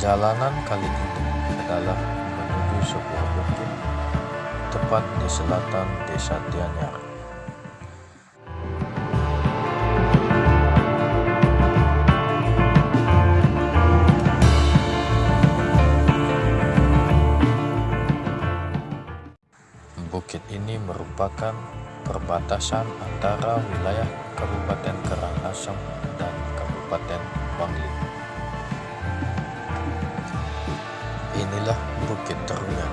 Perjalanan kali ini adalah menuju sebuah bukit tepat di selatan desa Tianyar. Bukit ini merupakan perbatasan antara wilayah Kabupaten Karangasem dan Kabupaten Bangli. Inilah Bukit Terunyan.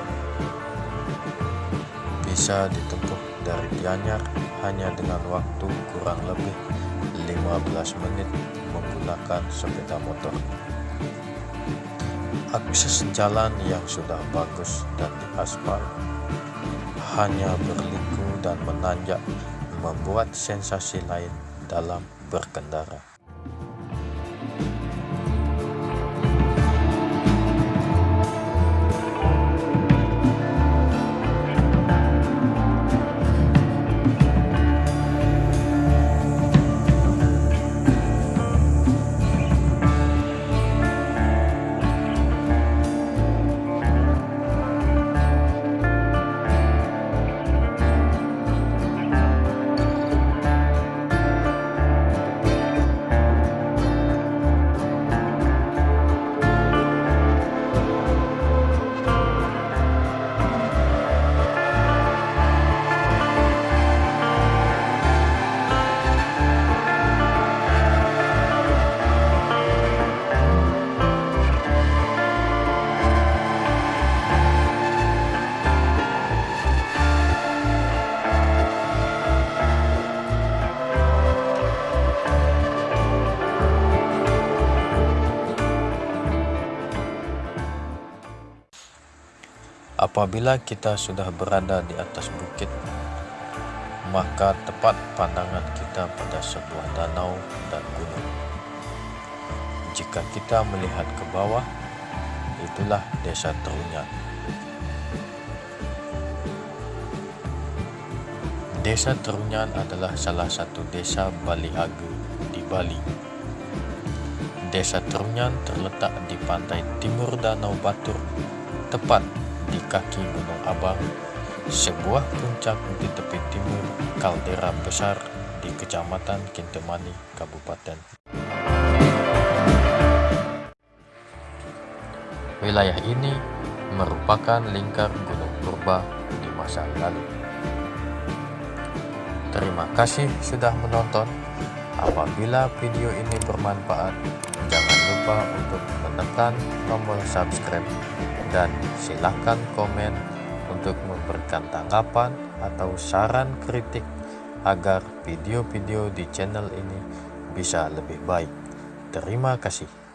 Bisa ditempuh dari Gianyar hanya dengan waktu kurang lebih 15 menit menggunakan sepeda motor. Akses jalan yang sudah bagus dan diaspal hanya berliku dan menanjak membuat sensasi lain dalam berkendara. Apabila kita sudah berada di atas bukit, maka tepat pandangan kita pada sebuah danau dan gunung. Jika kita melihat ke bawah, itulah desa Terunyan. Desa Terunyan adalah salah satu desa Baliage di Bali. Desa Terunyan terletak di pantai timur Danau Batur, tepat di kaki Gunung Abang, sebuah puncak di tepi timur kaldera besar di Kecamatan Kintemani, Kabupaten. Wilayah ini merupakan lingkar Gunung Purba di masa lalu. Terima kasih sudah menonton. Apabila video ini bermanfaat, jangan lupa untuk menekan tombol subscribe dan silakan komen untuk memberikan tanggapan atau saran kritik agar video-video di channel ini bisa lebih baik. Terima kasih.